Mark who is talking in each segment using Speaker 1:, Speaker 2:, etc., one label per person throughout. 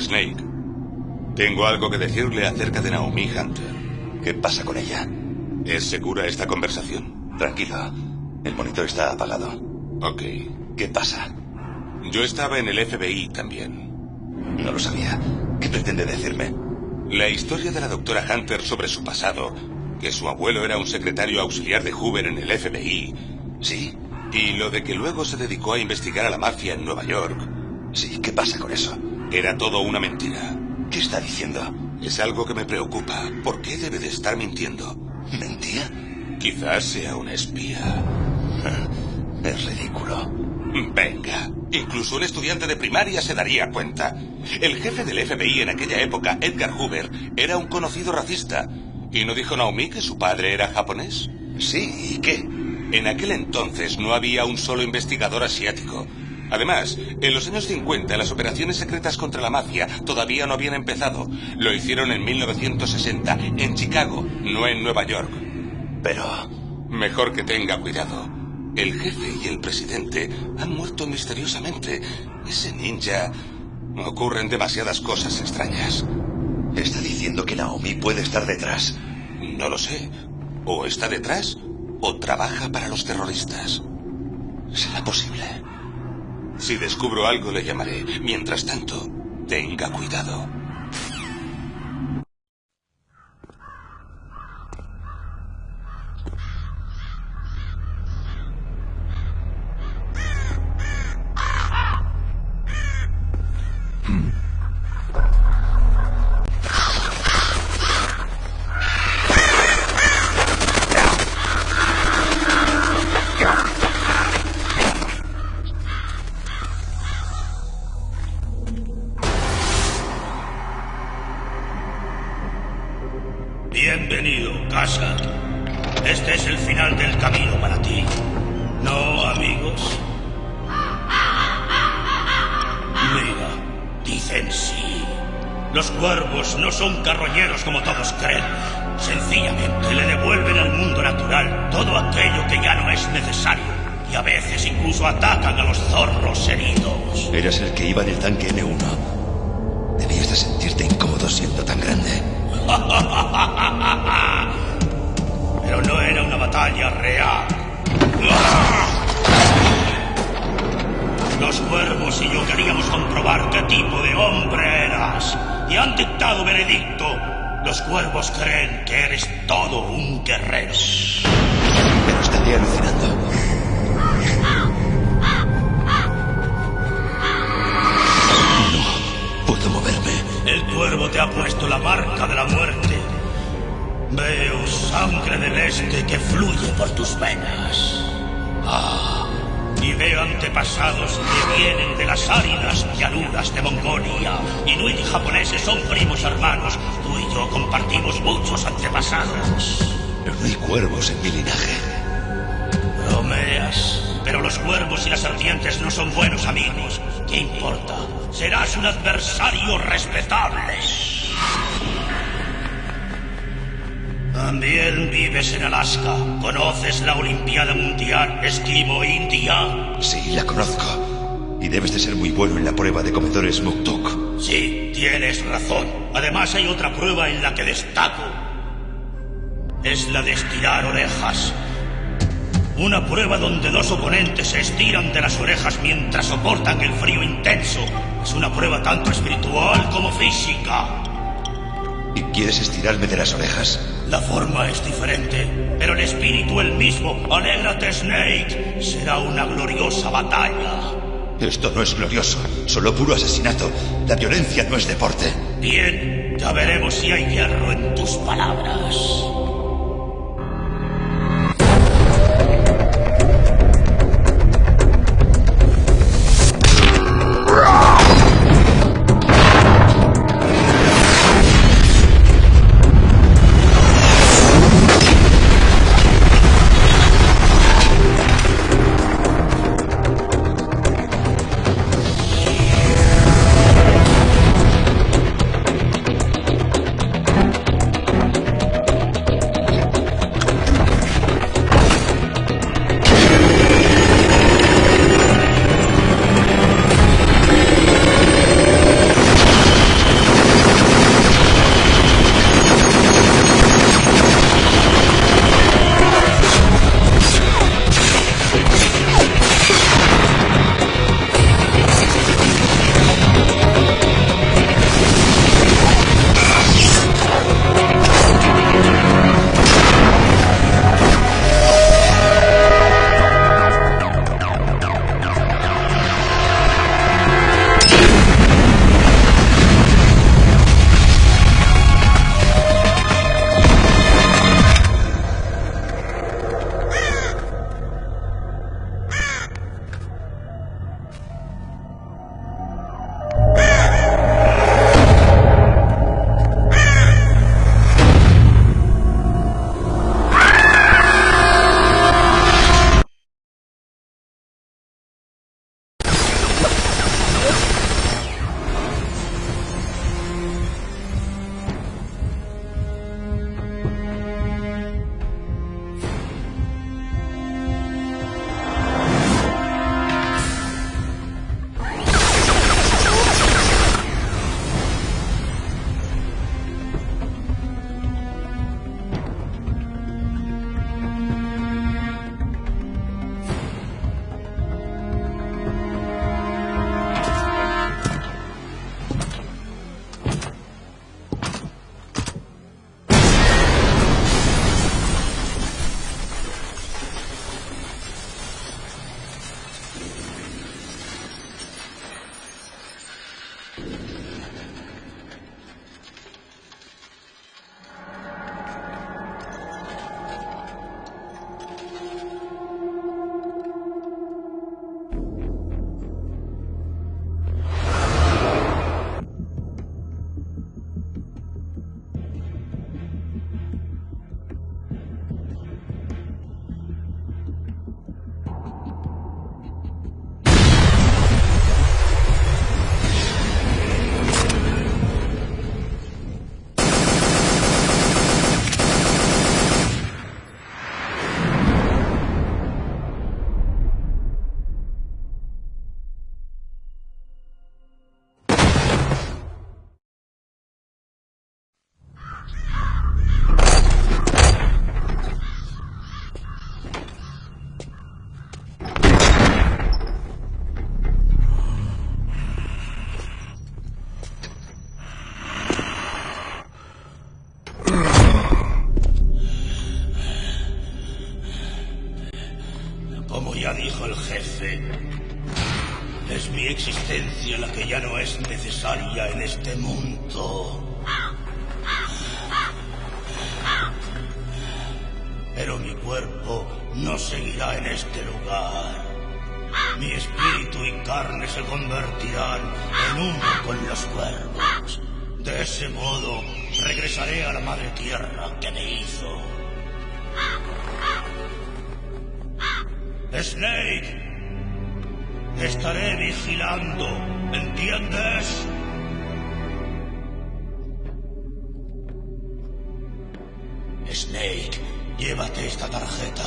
Speaker 1: Snake, tengo algo que decirle acerca de Naomi Hunter.
Speaker 2: ¿Qué pasa con ella?
Speaker 1: ¿Es segura esta conversación?
Speaker 2: Tranquilo. El monitor está apagado.
Speaker 1: Ok.
Speaker 2: ¿Qué pasa?
Speaker 1: Yo estaba en el FBI también.
Speaker 2: No lo sabía. ¿Qué pretende decirme?
Speaker 1: La historia de la doctora Hunter sobre su pasado, que su abuelo era un secretario auxiliar de Hoover en el FBI.
Speaker 2: Sí.
Speaker 1: Y lo de que luego se dedicó a investigar a la mafia en Nueva York.
Speaker 2: Sí, ¿qué pasa con eso?
Speaker 1: Era todo una mentira.
Speaker 2: ¿Qué está diciendo?
Speaker 1: Es algo que me preocupa. ¿Por qué debe de estar mintiendo?
Speaker 2: ¿Mentía?
Speaker 1: Quizás sea una espía.
Speaker 2: Es ridículo.
Speaker 1: Venga, incluso un estudiante de primaria se daría cuenta. El jefe del FBI en aquella época, Edgar Hoover, era un conocido racista. ¿Y no dijo Naomi que su padre era japonés?
Speaker 2: Sí, ¿y qué?
Speaker 1: En aquel entonces no había un solo investigador asiático. Además, en los años 50 las operaciones secretas contra la mafia todavía no habían empezado. Lo hicieron en 1960, en Chicago, no en Nueva York.
Speaker 2: Pero...
Speaker 1: Mejor que tenga cuidado. El jefe y el presidente han muerto misteriosamente. Ese ninja... Ocurren demasiadas cosas extrañas.
Speaker 2: Está diciendo que Naomi puede estar detrás.
Speaker 1: No lo sé. O está detrás o trabaja para los terroristas.
Speaker 2: ¿Será posible?
Speaker 1: Si descubro algo le llamaré. Mientras tanto, tenga cuidado.
Speaker 3: Incluso atacan a los zorros heridos.
Speaker 2: Eras el que iba en el tanque N1. Debías de sentirte incómodo siendo tan grande.
Speaker 3: Pero no era una batalla real. Los cuervos y yo queríamos comprobar qué tipo de hombre eras. Y han dictado veredicto. Los cuervos creen que eres todo un guerrero.
Speaker 2: Pero estaría alucinando.
Speaker 3: Te ha puesto la marca de la muerte. Veo sangre del este que fluye por tus venas. Ah, y veo antepasados que vienen de las áridas llanuras de Mongolia. Inuit y japoneses son primos hermanos. Tú y yo compartimos muchos antepasados.
Speaker 2: Pero no hay cuervos en mi linaje.
Speaker 3: Bromeas. Pero los cuervos y las serpientes no son buenos amigos. ¿Qué importa? Serás un adversario respetable. También vives en Alaska. ¿Conoces la Olimpiada Mundial Esquimo India?
Speaker 2: Sí, la conozco. Y debes de ser muy bueno en la prueba de comedores Muktuk.
Speaker 3: Sí, tienes razón. Además hay otra prueba en la que destaco. Es la de estirar orejas. Una prueba donde dos oponentes se estiran de las orejas mientras soportan el frío intenso. Es una prueba tanto espiritual como física.
Speaker 2: ¿Y quieres estirarme de las orejas?
Speaker 3: La forma es diferente, pero el espíritu el mismo. Alégrate, Snake. Será una gloriosa batalla.
Speaker 2: Esto no es glorioso, solo puro asesinato. La violencia no es deporte.
Speaker 3: Bien, ya veremos si hay hierro en tus palabras. Snake, estaré vigilando, ¿entiendes? Snake, llévate esta tarjeta.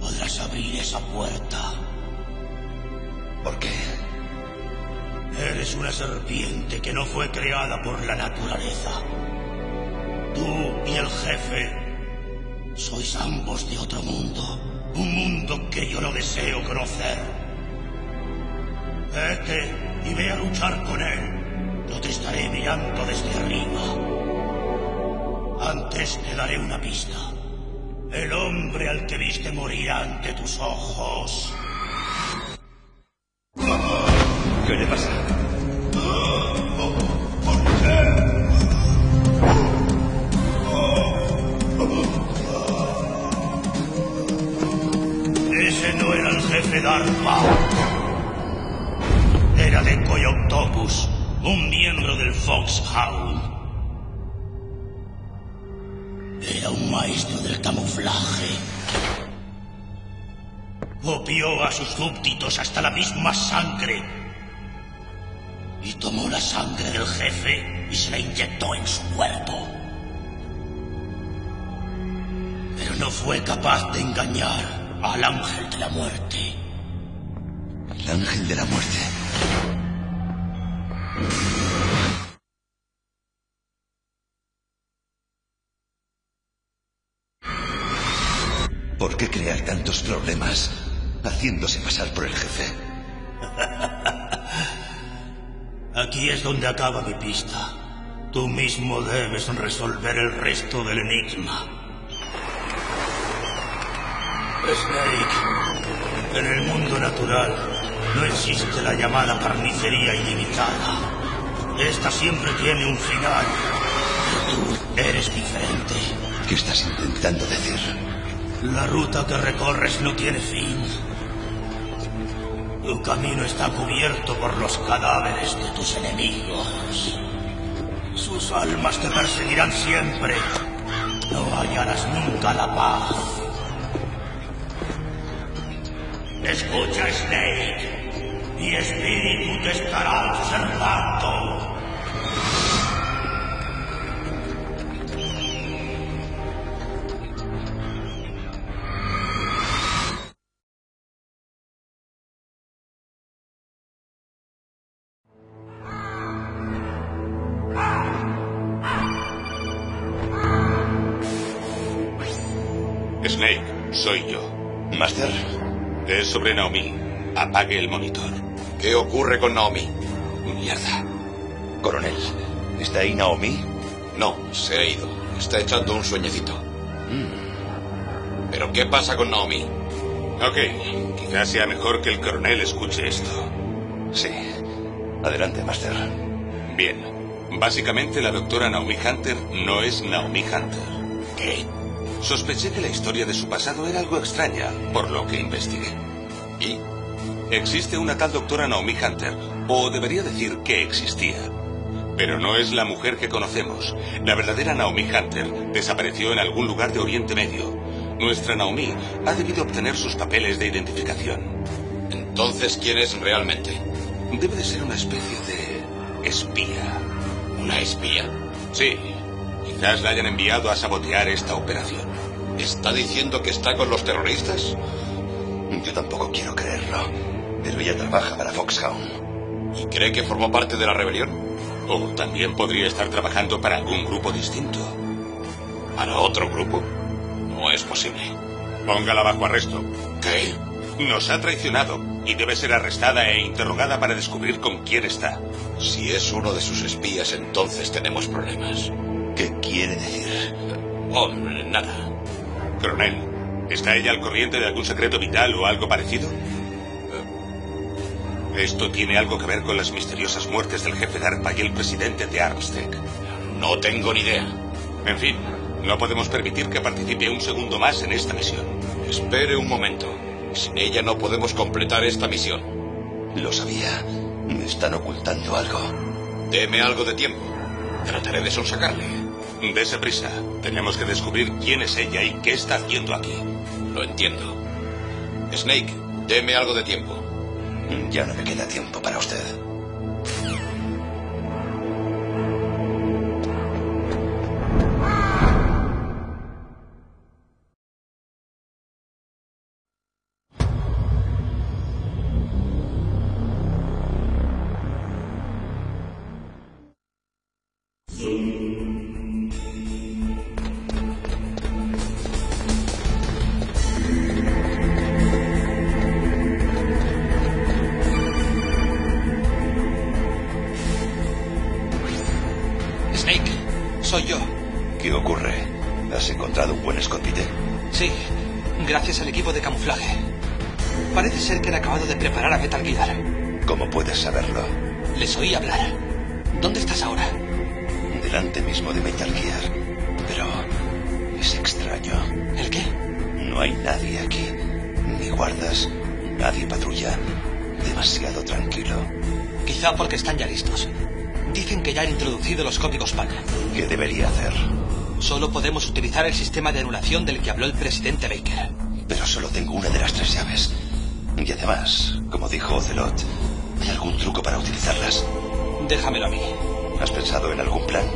Speaker 3: Podrás abrir esa puerta.
Speaker 2: ¿Por qué?
Speaker 3: Eres una serpiente que no fue creada por la naturaleza. Tú y el jefe sois ambos de otro mundo. Un mundo que yo no deseo conocer. Vete y ve a luchar con él. Yo te estaré mirando desde arriba. Antes te daré una pista. El hombre al que viste morir ante tus ojos.
Speaker 2: ¿Qué le pasa?
Speaker 3: Un miembro del Foxhound. Era un maestro del camuflaje. Copió a sus súbditos hasta la misma sangre. Y tomó la sangre del jefe y se la inyectó en su cuerpo. Pero no fue capaz de engañar al ángel de la muerte.
Speaker 2: El ángel de la muerte. ¿Por qué crear tantos problemas haciéndose pasar por el jefe?
Speaker 3: Aquí es donde acaba mi pista. Tú mismo debes resolver el resto del enigma. Snake, en el mundo natural no existe la llamada carnicería ilimitada. Esta siempre tiene un final. Pero tú eres diferente.
Speaker 2: ¿Qué estás intentando decir?
Speaker 3: La ruta que recorres no tiene fin. Tu camino está cubierto por los cadáveres de tus enemigos. Sus almas te perseguirán siempre. No hallarás nunca la paz. Escucha, Snake. Mi espíritu te estará observando.
Speaker 1: Snake, soy yo.
Speaker 2: Master,
Speaker 1: Es sobre Naomi. Apague el monitor.
Speaker 4: ¿Qué ocurre con Naomi?
Speaker 1: Mierda.
Speaker 2: coronel, ¿está ahí Naomi?
Speaker 4: No, se ha ido. Está echando un sueñecito. ¿Pero qué pasa con Naomi?
Speaker 1: Ok, quizás sea mejor que el coronel escuche esto.
Speaker 2: Sí. Adelante, Master.
Speaker 1: Bien, básicamente la doctora Naomi Hunter no es Naomi Hunter.
Speaker 3: ¿Qué?
Speaker 1: Sospeché que la historia de su pasado era algo extraña, por lo que investigué.
Speaker 4: ¿Y?
Speaker 1: Existe una tal doctora Naomi Hunter, o debería decir que existía. Pero no es la mujer que conocemos. La verdadera Naomi Hunter desapareció en algún lugar de Oriente Medio. Nuestra Naomi ha debido obtener sus papeles de identificación.
Speaker 4: Entonces, ¿quién es realmente?
Speaker 1: Debe de ser una especie de espía.
Speaker 4: ¿Una espía?
Speaker 1: Sí, quizás la hayan enviado a sabotear esta operación.
Speaker 4: ¿Está diciendo que está con los terroristas?
Speaker 2: Yo tampoco quiero creerlo. Pero ella trabaja para Foxhound.
Speaker 4: ¿Y cree que formó parte de la rebelión?
Speaker 1: O también podría estar trabajando para algún grupo distinto.
Speaker 4: ¿Para otro grupo? No es posible.
Speaker 1: Póngala bajo arresto.
Speaker 4: ¿Qué?
Speaker 1: Nos ha traicionado y debe ser arrestada e interrogada para descubrir con quién está.
Speaker 4: Si es uno de sus espías, entonces tenemos problemas.
Speaker 2: ¿Qué quiere decir?
Speaker 4: Oh, nada.
Speaker 1: Coronel, ¿está ella al corriente de algún secreto vital o algo parecido? Esto tiene algo que ver con las misteriosas muertes del jefe de ARPA y el presidente de Armstead.
Speaker 4: No tengo ni idea.
Speaker 1: En fin, no podemos permitir que participe un segundo más en esta misión.
Speaker 4: Espere un momento. Sin ella no podemos completar esta misión.
Speaker 2: Lo sabía. Me están ocultando algo.
Speaker 4: Deme algo de tiempo. Trataré de sonsacarle.
Speaker 1: Dese prisa. Tenemos que descubrir quién es ella y qué está haciendo aquí.
Speaker 4: Lo entiendo. Snake, deme algo de tiempo.
Speaker 2: Ya no me queda tiempo para usted. Nadie patrulla. Demasiado tranquilo.
Speaker 5: Quizá porque están ya listos. Dicen que ya han introducido los códigos PAN.
Speaker 2: ¿Qué debería hacer?
Speaker 5: Solo podemos utilizar el sistema de anulación del que habló el presidente Baker.
Speaker 2: Pero solo tengo una de las tres llaves. Y además, como dijo Ocelot, ¿hay algún truco para utilizarlas?
Speaker 5: Déjamelo a mí.
Speaker 2: ¿Has pensado en algún plan?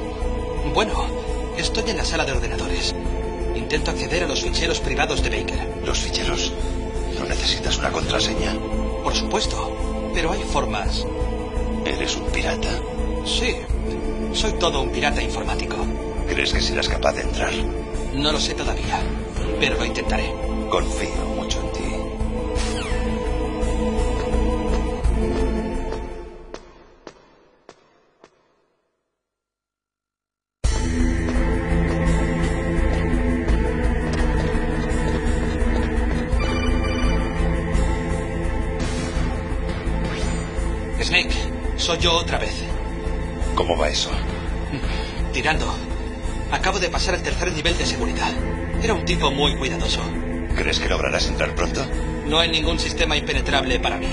Speaker 5: Bueno, estoy en la sala de ordenadores. Intento acceder a los ficheros privados de Baker.
Speaker 2: ¿Los ficheros? ¿No necesitas una contraseña?
Speaker 5: Por supuesto, pero hay formas.
Speaker 2: ¿Eres un pirata?
Speaker 5: Sí, soy todo un pirata informático.
Speaker 2: ¿Crees que serás capaz de entrar?
Speaker 5: No lo sé todavía, pero lo intentaré.
Speaker 2: Confío mucho en
Speaker 5: soy yo otra vez.
Speaker 2: ¿Cómo va eso?
Speaker 5: Tirando. Acabo de pasar el tercer nivel de seguridad. Era un tipo muy cuidadoso.
Speaker 2: ¿Crees que lograrás entrar pronto?
Speaker 5: No hay ningún sistema impenetrable para mí.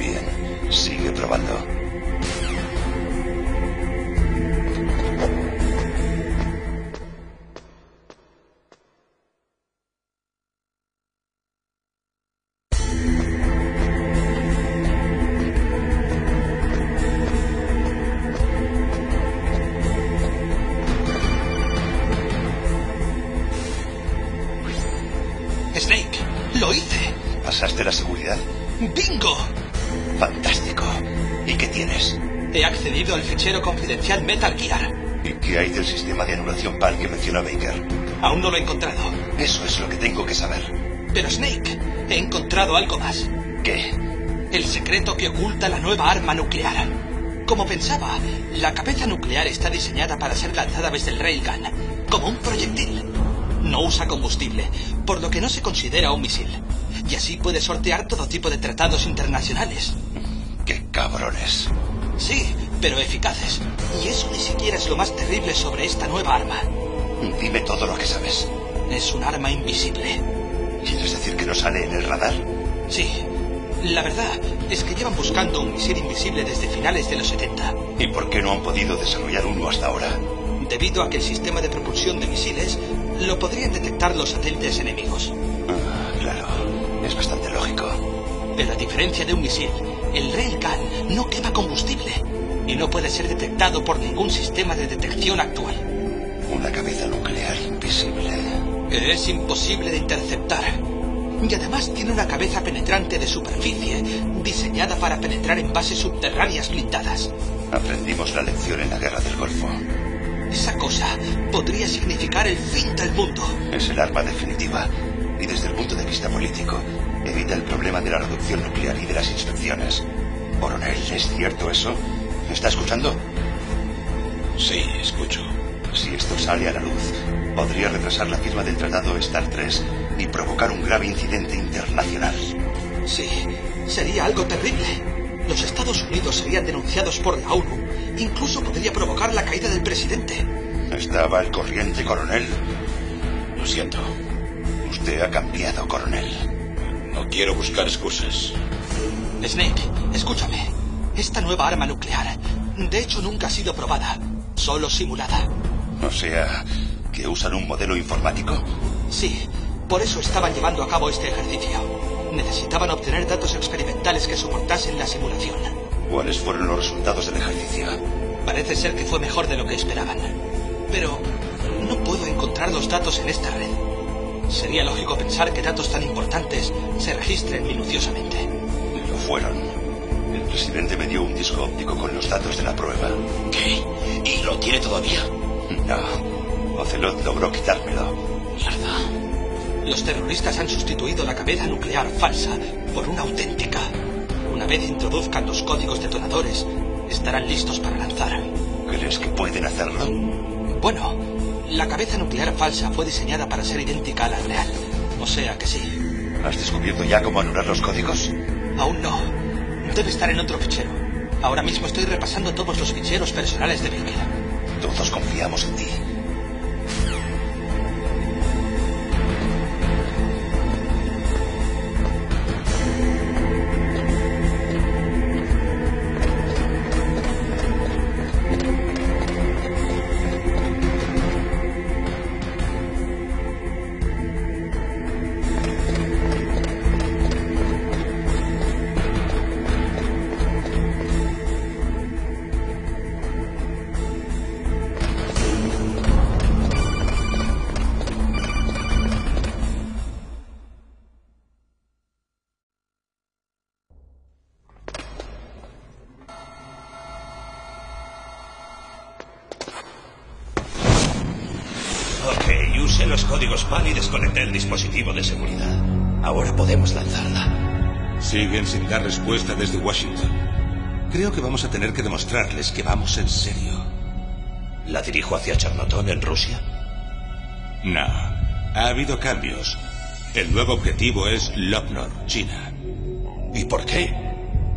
Speaker 2: Bien, sigue probando.
Speaker 5: Metal Gear.
Speaker 2: ¿Y qué hay del sistema de anulación PAL que mencionó Baker?
Speaker 5: Aún no lo he encontrado.
Speaker 2: Eso es lo que tengo que saber.
Speaker 5: Pero Snake, he encontrado algo más.
Speaker 2: ¿Qué?
Speaker 5: El secreto que oculta la nueva arma nuclear. Como pensaba, la cabeza nuclear está diseñada para ser lanzada desde el railgun, como un proyectil. No usa combustible, por lo que no se considera un misil. Y así puede sortear todo tipo de tratados internacionales.
Speaker 2: ¡Qué cabrones!
Speaker 5: Sí, pero eficaces. Y eso ni siquiera es lo más terrible sobre esta nueva arma.
Speaker 2: Dime todo lo que sabes.
Speaker 5: Es un arma invisible.
Speaker 2: ¿Quieres decir que no sale en el radar?
Speaker 5: Sí. La verdad es que llevan buscando un misil invisible desde finales de los 70.
Speaker 2: ¿Y por qué no han podido desarrollar uno hasta ahora?
Speaker 5: Debido a que el sistema de propulsión de misiles lo podrían detectar los satélites enemigos.
Speaker 2: Ah, claro. Es bastante lógico.
Speaker 5: Pero a diferencia de un misil, el railgun no quema combustible y no puede ser detectado por ningún sistema de detección actual.
Speaker 2: Una cabeza nuclear invisible.
Speaker 5: Es imposible de interceptar. Y además tiene una cabeza penetrante de superficie, diseñada para penetrar en bases subterráneas blindadas.
Speaker 2: Aprendimos la lección en la guerra del Golfo.
Speaker 5: Esa cosa podría significar el fin del mundo.
Speaker 2: Es el arma definitiva. Y desde el punto de vista político, evita el problema de la reducción nuclear y de las inspecciones. Coronel, ¿es cierto eso? ¿Me está escuchando?
Speaker 4: Sí, escucho.
Speaker 2: Si esto sale a la luz, podría retrasar la firma del Tratado Star 3 y provocar un grave incidente internacional.
Speaker 5: Sí, sería algo terrible. Los Estados Unidos serían denunciados por la ONU. Incluso podría provocar la caída del presidente.
Speaker 2: Estaba al corriente, coronel.
Speaker 4: Lo siento.
Speaker 2: Usted ha cambiado, coronel.
Speaker 4: No quiero buscar excusas.
Speaker 5: Snake, escúchame. Esta nueva arma nuclear, de hecho, nunca ha sido probada, solo simulada.
Speaker 2: O sea, que usan un modelo informático.
Speaker 5: Sí, por eso estaban llevando a cabo este ejercicio. Necesitaban obtener datos experimentales que soportasen la simulación.
Speaker 2: ¿Cuáles fueron los resultados del ejercicio?
Speaker 5: Parece ser que fue mejor de lo que esperaban. Pero no puedo encontrar los datos en esta red. Sería lógico pensar que datos tan importantes se registren minuciosamente.
Speaker 2: Lo fueron. El presidente me dio un disco óptico con los datos de la prueba.
Speaker 4: ¿Qué? ¿Y lo tiene todavía?
Speaker 2: No. Ocelot logró quitármelo.
Speaker 4: Mierda.
Speaker 5: Los terroristas han sustituido la cabeza nuclear falsa por una auténtica. Una vez introduzcan los códigos detonadores, estarán listos para lanzar.
Speaker 2: ¿Crees que pueden hacerlo?
Speaker 5: Bueno, la cabeza nuclear falsa fue diseñada para ser idéntica a la real. O sea que sí.
Speaker 2: ¿Has descubierto ya cómo anular los códigos?
Speaker 5: Aún no. Debe estar en otro fichero. Ahora mismo estoy repasando todos los ficheros personales de Baker.
Speaker 2: Todos confiamos en ti.
Speaker 6: Dispositivo de seguridad. Ahora podemos lanzarla.
Speaker 1: Siguen sin dar respuesta desde Washington. Creo que vamos a tener que demostrarles que vamos en serio.
Speaker 6: ¿La dirijo hacia Charnotón en Rusia?
Speaker 1: No. Ha habido cambios. El nuevo objetivo es Lopnor, China.
Speaker 6: ¿Y por qué?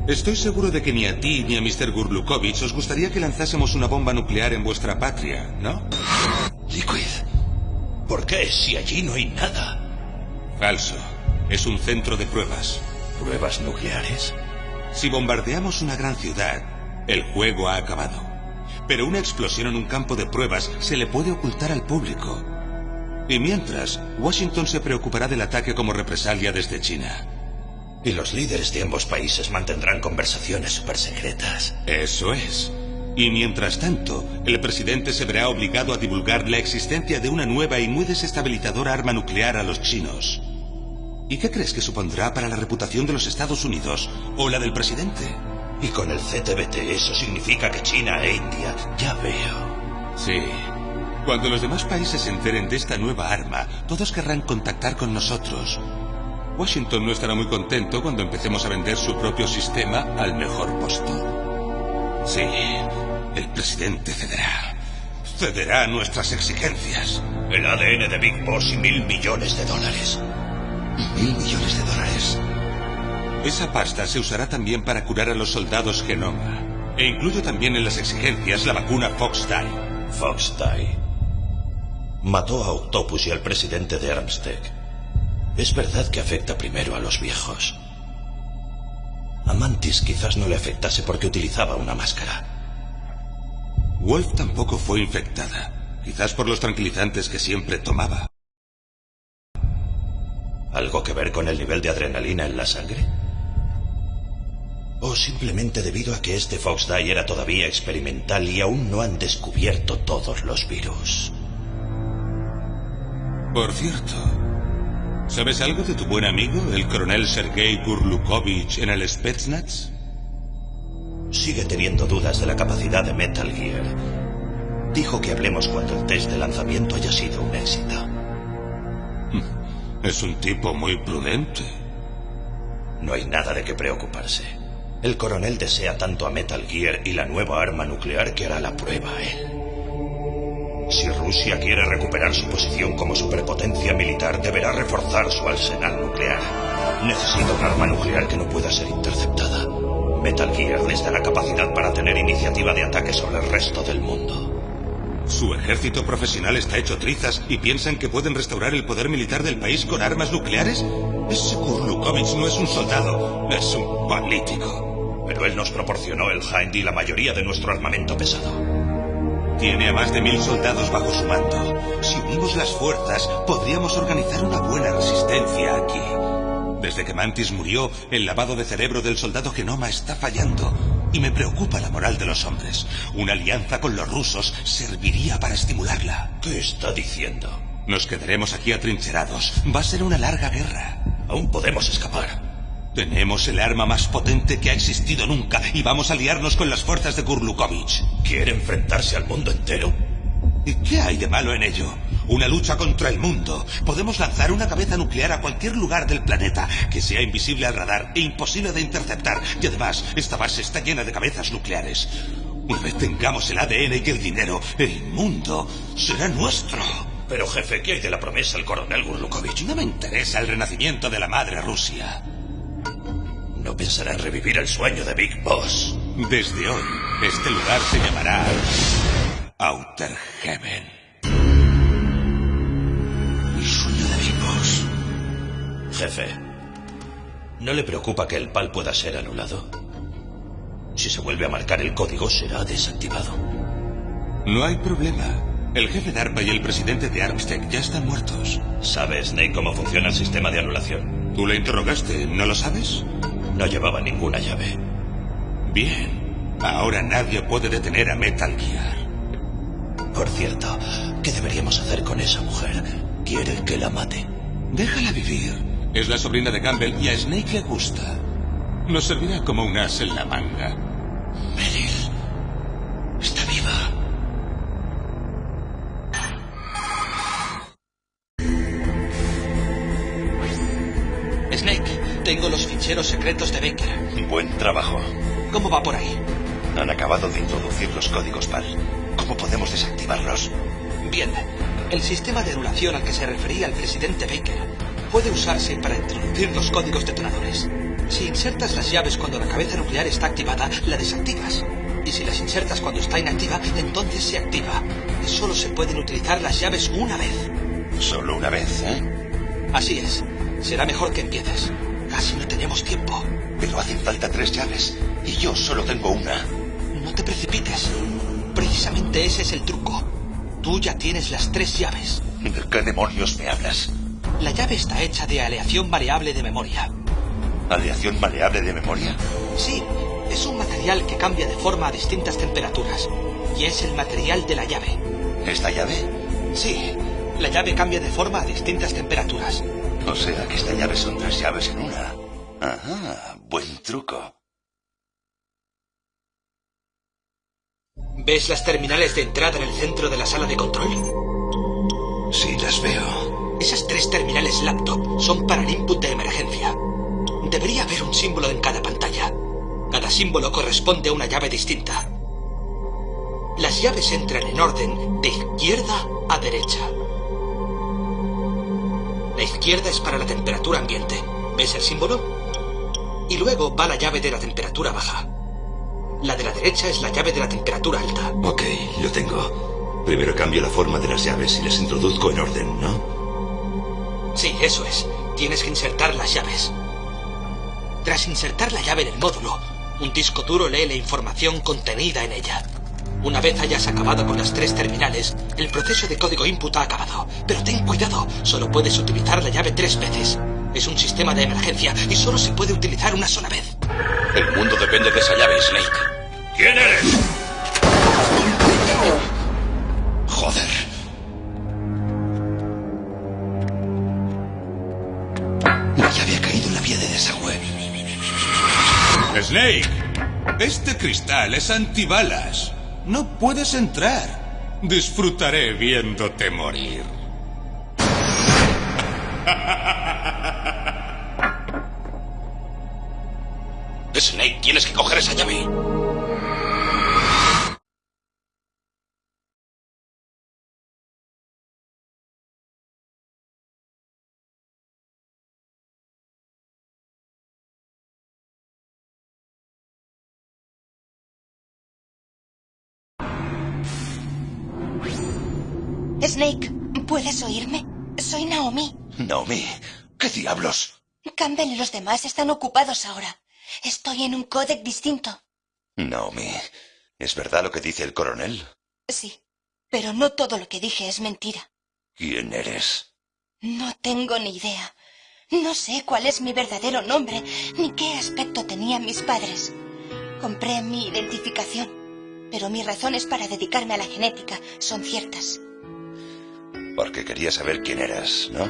Speaker 1: Estoy seguro de que ni a ti ni a Mr. Gurlukovich os gustaría que lanzásemos una bomba nuclear en vuestra patria, ¿no?
Speaker 6: Liquid. ¿Por qué si allí no hay nada?
Speaker 1: Falso. Es un centro de pruebas.
Speaker 6: ¿Pruebas nucleares?
Speaker 1: Si bombardeamos una gran ciudad, el juego ha acabado. Pero una explosión en un campo de pruebas se le puede ocultar al público. Y mientras, Washington se preocupará del ataque como represalia desde China.
Speaker 6: Y los líderes de ambos países mantendrán conversaciones supersecretas.
Speaker 1: Eso es. Y mientras tanto, el presidente se verá obligado a divulgar la existencia de una nueva y muy desestabilizadora arma nuclear a los chinos. ¿Y qué crees que supondrá para la reputación de los Estados Unidos o la del presidente?
Speaker 6: Y con el CTBT eso significa que China e India... Ya veo.
Speaker 1: Sí. Cuando los demás países se enteren de esta nueva arma, todos querrán contactar con nosotros. Washington no estará muy contento cuando empecemos a vender su propio sistema al mejor postor. Sí, el presidente cederá. Cederá nuestras exigencias.
Speaker 6: El ADN de Big Boss y mil millones de dólares.
Speaker 2: Mil millones de dólares.
Speaker 1: Esa pasta se usará también para curar a los soldados Genoma. E incluyo también en las exigencias la vacuna Fox Die.
Speaker 6: Fox. Mató a Octopus y al presidente de Armstead. Es verdad que afecta primero a los viejos. A Mantis quizás no le afectase porque utilizaba una máscara.
Speaker 1: Wolf tampoco fue infectada. Quizás por los tranquilizantes que siempre tomaba.
Speaker 6: ¿Algo que ver con el nivel de adrenalina en la sangre? ¿O simplemente debido a que este Fox era todavía experimental y aún no han descubierto todos los virus?
Speaker 1: Por cierto, ¿sabes algo de tu buen amigo, el coronel Sergei Gurlukovich, en el Spetsnaz?
Speaker 6: Sigue teniendo dudas de la capacidad de Metal Gear. Dijo que hablemos cuando el test de lanzamiento haya sido un éxito.
Speaker 1: Es un tipo muy prudente.
Speaker 6: No hay nada de qué preocuparse. El coronel desea tanto a Metal Gear y la nueva arma nuclear que hará la prueba a él. Si Rusia quiere recuperar su posición como superpotencia militar, deberá reforzar su arsenal nuclear. Necesita un arma nuclear que no pueda ser interceptada.
Speaker 3: Metal Gear les da la capacidad para tener iniciativa de ataque sobre el resto del mundo.
Speaker 1: Su ejército profesional está hecho trizas y piensan que pueden restaurar el poder militar del país con armas nucleares. Ese Kurlukovich no es un soldado, es un político.
Speaker 3: Pero él nos proporcionó el Hind y la mayoría de nuestro armamento pesado.
Speaker 1: Tiene a más de mil soldados bajo su mando. Si unimos las fuerzas, podríamos organizar una buena resistencia aquí. Desde que Mantis murió, el lavado de cerebro del soldado Genoma está fallando. Y me preocupa la moral de los hombres. Una alianza con los rusos serviría para estimularla.
Speaker 3: ¿Qué está diciendo?
Speaker 1: Nos quedaremos aquí atrincherados. Va a ser una larga guerra.
Speaker 3: Aún podemos escapar.
Speaker 1: Tenemos el arma más potente que ha existido nunca y vamos a liarnos con las fuerzas de Kurlukovich.
Speaker 3: ¿Quiere enfrentarse al mundo entero?
Speaker 1: ¿Y qué hay de malo en ello? Una lucha contra el mundo. Podemos lanzar una cabeza nuclear a cualquier lugar del planeta que sea invisible al radar e imposible de interceptar. Y además, esta base está llena de cabezas nucleares. Una vez tengamos el ADN y el dinero, el mundo será nuestro.
Speaker 3: Pero jefe, ¿qué hay de la promesa al coronel Gurlukovich?
Speaker 1: No me interesa el renacimiento de la madre Rusia.
Speaker 3: No pensará en revivir el sueño de Big Boss.
Speaker 1: Desde hoy, este lugar se llamará Outer Heaven.
Speaker 3: Jefe, ¿no le preocupa que el PAL pueda ser anulado? Si se vuelve a marcar el código, será desactivado.
Speaker 1: No hay problema. El jefe de ARPA y el presidente de Armstead ya están muertos.
Speaker 3: ¿Sabe Snake cómo funciona el sistema de anulación?
Speaker 1: Tú le interrogaste, ¿no lo sabes?
Speaker 3: No llevaba ninguna llave.
Speaker 1: Bien. Ahora nadie puede detener a Metal Gear.
Speaker 3: Por cierto, ¿qué deberíamos hacer con esa mujer? ¿Quiere que la mate?
Speaker 1: Déjala vivir. Es la sobrina de Campbell y a Snake le gusta. Nos servirá como un as en la manga.
Speaker 3: Meryl. Está viva.
Speaker 5: Snake, tengo los ficheros secretos de Baker.
Speaker 2: Buen trabajo.
Speaker 5: ¿Cómo va por ahí?
Speaker 2: Han acabado de introducir los códigos PAL. ¿Cómo podemos desactivarlos?
Speaker 5: Bien. El sistema de anulación al que se refería el presidente Baker puede usarse para introducir los códigos detonadores. Si insertas las llaves cuando la cabeza nuclear está activada, la desactivas. Y si las insertas cuando está inactiva, entonces se activa. Y solo se pueden utilizar las llaves una vez.
Speaker 2: Solo una vez, ¿eh?
Speaker 5: Así es. Será mejor que empieces. Casi no tenemos tiempo.
Speaker 2: Pero hacen falta tres llaves. Y yo solo tengo una.
Speaker 5: No te precipites. Precisamente ese es el truco. Tú ya tienes las tres llaves.
Speaker 2: ¿De qué demonios me hablas?
Speaker 5: La llave está hecha de aleación variable de memoria.
Speaker 2: ¿Aleación maleable de memoria?
Speaker 5: Sí, es un material que cambia de forma a distintas temperaturas. Y es el material de la llave.
Speaker 2: ¿Esta llave?
Speaker 5: Sí, la llave cambia de forma a distintas temperaturas.
Speaker 2: O sea que esta llave son tres llaves en una. Ajá, buen truco.
Speaker 5: ¿Ves las terminales de entrada en el centro de la sala de control?
Speaker 2: Sí, las veo.
Speaker 5: Esas tres terminales laptop son para el input de emergencia. Debería haber un símbolo en cada pantalla. Cada símbolo corresponde a una llave distinta. Las llaves entran en orden de izquierda a derecha. La izquierda es para la temperatura ambiente. ¿Ves el símbolo? Y luego va la llave de la temperatura baja. La de la derecha es la llave de la temperatura alta.
Speaker 3: Ok, lo tengo. Primero cambio la forma de las llaves y las introduzco en orden, ¿no?
Speaker 5: Sí, eso es. Tienes que insertar las llaves. Tras insertar la llave en el módulo, un disco duro lee la información contenida en ella. Una vez hayas acabado con las tres terminales, el proceso de código input ha acabado. Pero ten cuidado, solo puedes utilizar la llave tres veces. Es un sistema de emergencia y solo se puede utilizar una sola vez.
Speaker 4: El mundo depende de esa llave, Snake.
Speaker 3: ¿Quién eres?
Speaker 2: Joder.
Speaker 1: Snake, este cristal es antibalas. No puedes entrar. Disfrutaré viéndote morir.
Speaker 4: Snake, tienes que coger esa llave.
Speaker 7: Snake, ¿puedes oírme? Soy Naomi.
Speaker 2: Naomi, ¿qué diablos?
Speaker 7: Campbell y los demás están ocupados ahora. Estoy en un códec distinto.
Speaker 2: Naomi, ¿es verdad lo que dice el coronel?
Speaker 7: Sí, pero no todo lo que dije es mentira.
Speaker 2: ¿Quién eres?
Speaker 7: No tengo ni idea. No sé cuál es mi verdadero nombre, ni qué aspecto tenían mis padres. Compré mi identificación, pero mis razones para dedicarme a la genética son ciertas.
Speaker 2: Porque quería saber quién eras, ¿no?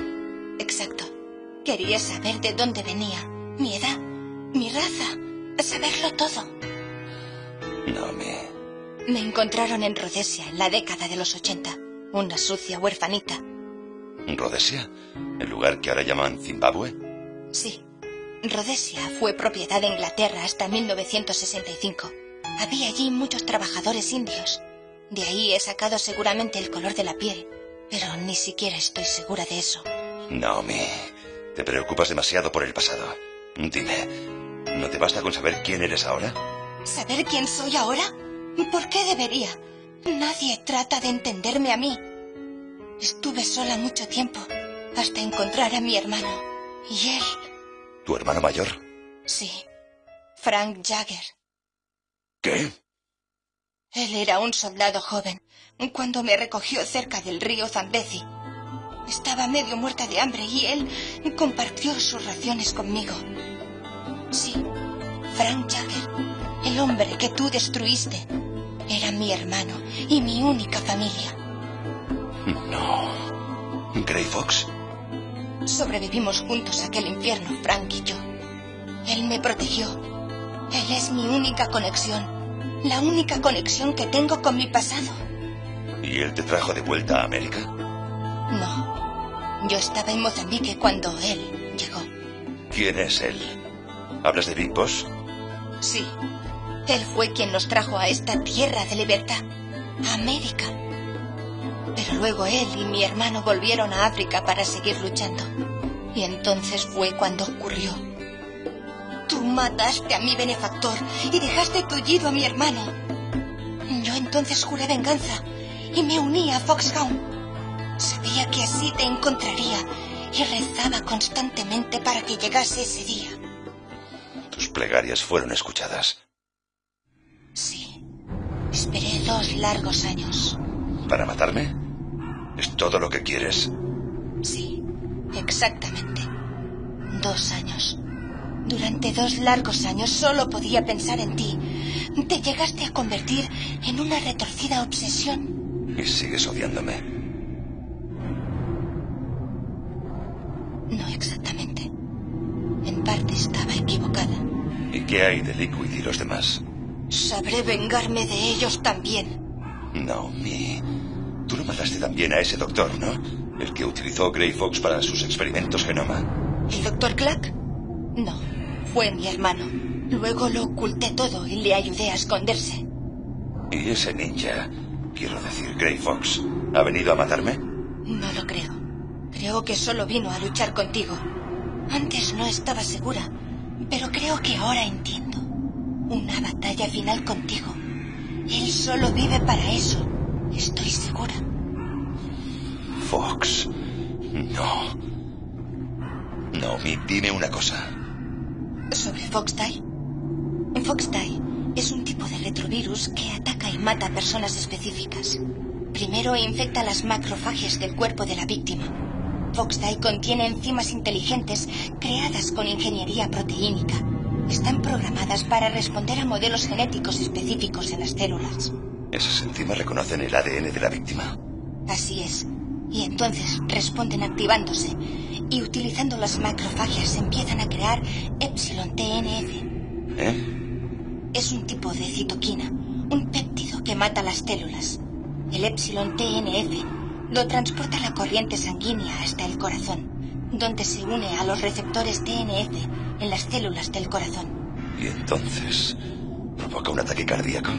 Speaker 7: Exacto. Quería saber de dónde venía, mi edad, mi raza, saberlo todo.
Speaker 2: No me...
Speaker 7: Me encontraron en Rhodesia en la década de los 80, una sucia huerfanita.
Speaker 2: ¿Rhodesia? ¿El lugar que ahora llaman Zimbabue?
Speaker 7: Sí. Rhodesia fue propiedad de Inglaterra hasta 1965. Había allí muchos trabajadores indios. De ahí he sacado seguramente el color de la piel, pero ni siquiera estoy segura de eso.
Speaker 2: Naomi, te preocupas demasiado por el pasado. Dime, ¿no te basta con saber quién eres ahora?
Speaker 7: ¿Saber quién soy ahora? ¿Por qué debería? Nadie trata de entenderme a mí. Estuve sola mucho tiempo, hasta encontrar a mi hermano. Y él...
Speaker 2: ¿Tu hermano mayor?
Speaker 7: Sí, Frank Jagger.
Speaker 2: ¿Qué?
Speaker 7: Él era un soldado joven cuando me recogió cerca del río Zambezi. Estaba medio muerta de hambre y él compartió sus raciones conmigo. Sí, Frank Jagger, el hombre que tú destruiste, era mi hermano y mi única familia.
Speaker 2: No. ¿Grey Fox?
Speaker 7: Sobrevivimos juntos a aquel infierno, Frank y yo. Él me protegió. Él es mi única conexión. La única conexión que tengo con mi pasado.
Speaker 2: ¿Y él te trajo de vuelta a América?
Speaker 7: No. Yo estaba en Mozambique cuando él llegó.
Speaker 2: ¿Quién es él? ¿Hablas de Big Boss?
Speaker 7: Sí. Él fue quien nos trajo a esta tierra de libertad. A América. Pero luego él y mi hermano volvieron a África para seguir luchando. Y entonces fue cuando ocurrió. Tú mataste a mi benefactor y dejaste tullido a mi hermano. Yo entonces juré venganza y me uní a Foxhound. Sabía que así te encontraría y rezaba constantemente para que llegase ese día.
Speaker 2: Tus plegarias fueron escuchadas.
Speaker 7: Sí. Esperé dos largos años.
Speaker 2: ¿Para matarme? ¿Es todo lo que quieres?
Speaker 7: Sí, exactamente. Dos años. Durante dos largos años solo podía pensar en ti. Te llegaste a convertir en una retorcida obsesión.
Speaker 2: Y sigues odiándome.
Speaker 7: No exactamente. En parte estaba equivocada.
Speaker 2: ¿Y qué hay de Liquid y los demás?
Speaker 7: Sabré vengarme de ellos también.
Speaker 2: Naomi, tú lo mataste también a ese doctor, ¿no? El que utilizó Grey Fox para sus experimentos genoma.
Speaker 7: ¿El doctor Clack? No, fue mi hermano. Luego lo oculté todo y le ayudé a esconderse.
Speaker 2: ¿Y ese ninja, quiero decir Grey Fox, ha venido a matarme?
Speaker 7: No lo creo. Creo que solo vino a luchar contigo. Antes no estaba segura, pero creo que ahora entiendo. Una batalla final contigo. Él solo vive para eso. Estoy segura.
Speaker 2: Fox. No. Naomi, dime una cosa.
Speaker 7: ¿Sobre Foxdie? Foxdie es un tipo de retrovirus que ataca y mata a personas específicas. Primero infecta las macrofagias del cuerpo de la víctima. Foxdie contiene enzimas inteligentes creadas con ingeniería proteínica. Están programadas para responder a modelos genéticos específicos en las células.
Speaker 2: ¿Esas enzimas reconocen el ADN de la víctima?
Speaker 7: Así es. Y entonces responden activándose. Y utilizando las macrofagias empiezan a crear Epsilon TNF.
Speaker 2: ¿Eh?
Speaker 7: Es un tipo de citoquina, un péptido que mata las células. El Epsilon TNF lo transporta la corriente sanguínea hasta el corazón, donde se une a los receptores TNF en las células del corazón.
Speaker 2: Y entonces provoca un ataque cardíaco.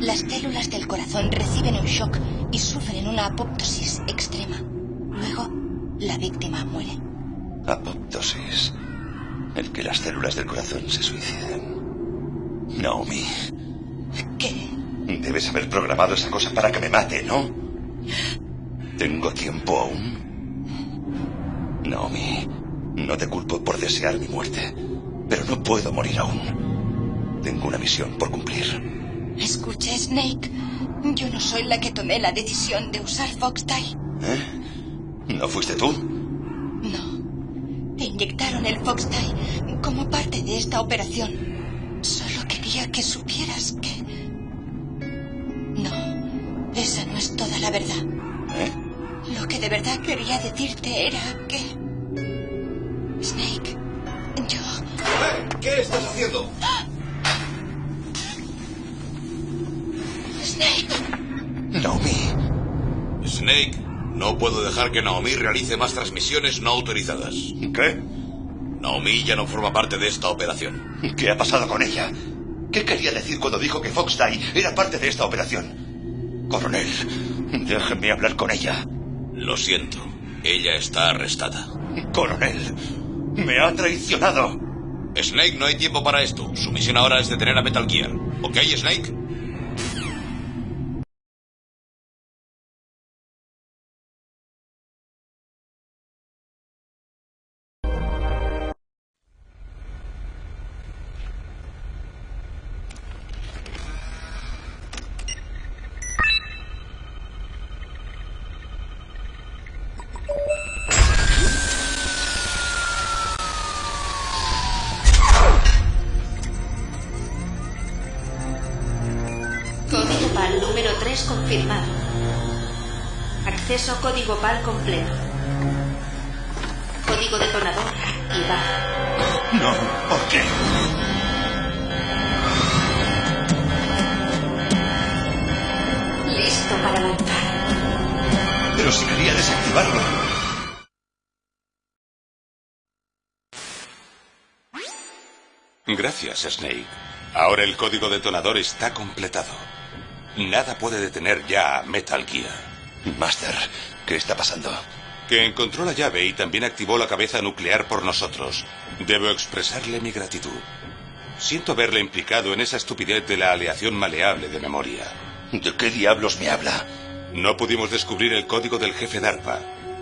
Speaker 7: Las células del corazón reciben un shock y sufren una apoptosis extrema. Luego, la víctima muere.
Speaker 2: Apoptosis. El que las células del corazón se suiciden. Naomi,
Speaker 7: ¿Qué?
Speaker 2: debes haber programado esa cosa para que me mate, ¿no? ¿Tengo tiempo aún? Naomi, no te culpo por desear mi muerte, pero no puedo morir aún. Tengo una misión por cumplir.
Speaker 7: Escucha, Snake. Yo no soy la que tomé la decisión de usar Fox Die.
Speaker 2: ¿Eh? ¿No fuiste tú?
Speaker 7: No. Te inyectaron el Fox Die como parte de esta operación. Solo quería que supieras que... No, esa no es toda la verdad.
Speaker 2: ¿Eh?
Speaker 7: Lo que de verdad quería decirte era que... Snake, yo...
Speaker 4: ¿Eh? ¿Qué estás haciendo?
Speaker 7: Snake,
Speaker 2: Naomi.
Speaker 4: Snake, no puedo dejar que Naomi realice más transmisiones no autorizadas.
Speaker 2: ¿Qué?
Speaker 4: Naomi ya no forma parte de esta operación.
Speaker 2: ¿Qué ha pasado con ella? ¿Qué quería decir cuando dijo que Fox Die era parte de esta operación? Coronel, déjeme hablar con ella.
Speaker 4: Lo siento, ella está arrestada.
Speaker 2: Coronel, me ha traicionado.
Speaker 4: Snake, no hay tiempo para esto. Su misión ahora es detener a Metal Gear. ¿Ok, Snake?
Speaker 2: No, ¿por qué?
Speaker 8: Listo para lanzar.
Speaker 2: Pero si quería desactivarlo.
Speaker 1: Gracias, Snake. Ahora el código detonador está completado. Nada puede detener ya a Metal Gear.
Speaker 2: Master, ¿qué está pasando?
Speaker 1: Que encontró la llave y también activó la cabeza nuclear por nosotros. Debo expresarle mi gratitud. Siento haberle implicado en esa estupidez de la aleación maleable de memoria.
Speaker 2: ¿De qué diablos me habla?
Speaker 1: No pudimos descubrir el código del jefe DARPA.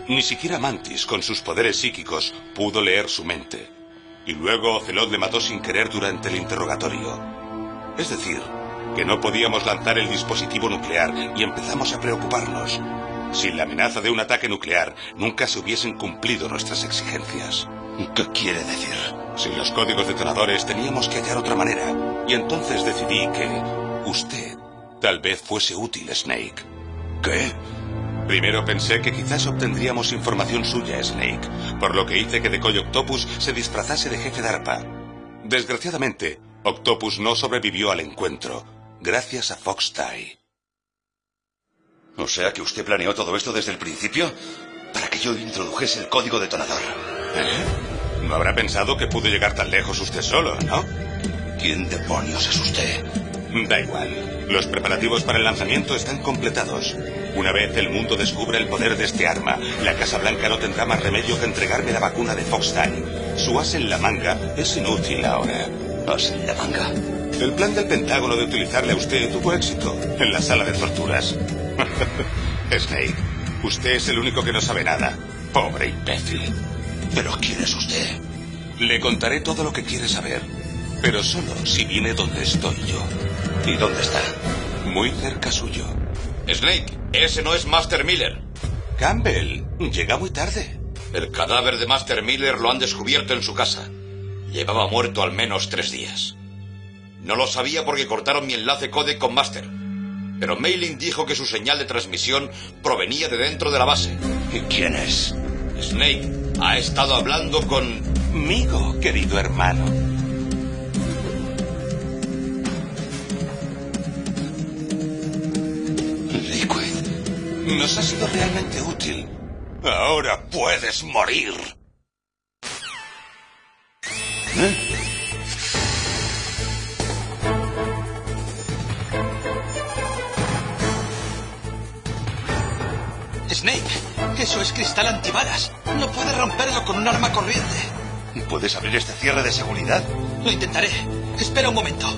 Speaker 1: Ni siquiera Mantis, con sus poderes psíquicos, pudo leer su mente. Y luego Ocelot le mató sin querer durante el interrogatorio. Es decir, que no podíamos lanzar el dispositivo nuclear y empezamos a preocuparnos. Sin la amenaza de un ataque nuclear, nunca se hubiesen cumplido nuestras exigencias.
Speaker 2: ¿Qué quiere decir?
Speaker 1: Sin los códigos detonadores teníamos que hallar otra manera. Y entonces decidí que usted tal vez fuese útil, Snake.
Speaker 2: ¿Qué?
Speaker 1: Primero pensé que quizás obtendríamos información suya, Snake, por lo que hice que Decoy Octopus se disfrazase de jefe DARPA. Desgraciadamente, Octopus no sobrevivió al encuentro, gracias a Fox.
Speaker 2: O sea que usted planeó todo esto desde el principio para que yo introdujese el código detonador.
Speaker 1: ¿Eh? No habrá pensado que pudo llegar tan lejos usted solo, ¿no?
Speaker 2: ¿Quién demonios es usted?
Speaker 1: Da igual. Los preparativos para el lanzamiento están completados. Una vez el mundo descubra el poder de este arma, la Casa Blanca no tendrá más remedio que entregarme la vacuna de Foxtime. Su as en la manga es inútil ahora.
Speaker 2: ¿As en la manga?
Speaker 1: El plan del Pentágono de utilizarle a usted tuvo éxito en la sala de torturas. Snake, usted es el único que no sabe nada. Pobre imbécil.
Speaker 2: ¿Pero quién es usted?
Speaker 1: Le contaré todo lo que quiere saber, pero solo si viene donde estoy yo.
Speaker 2: ¿Y dónde está?
Speaker 1: Muy cerca suyo.
Speaker 4: Snake, ese no es Master Miller.
Speaker 1: Campbell, llega muy tarde.
Speaker 4: El cadáver de Master Miller lo han descubierto en su casa. Llevaba muerto al menos tres días. No lo sabía porque cortaron mi enlace codec con Master. Pero Mailing dijo que su señal de transmisión provenía de dentro de la base.
Speaker 2: ¿Y quién es?
Speaker 4: Snake ha estado hablando con...
Speaker 1: Migo, querido hermano.
Speaker 2: Liquid.
Speaker 1: Nos ha sido realmente útil. Ahora puedes morir.
Speaker 2: ¿Eh?
Speaker 5: Snake, eso es cristal antibalas. No puedes romperlo con un arma corriente.
Speaker 2: ¿Puedes abrir este cierre de seguridad?
Speaker 5: Lo intentaré. Espera un momento.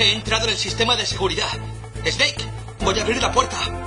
Speaker 5: He entrado en el sistema de seguridad. Snake, voy a abrir la puerta.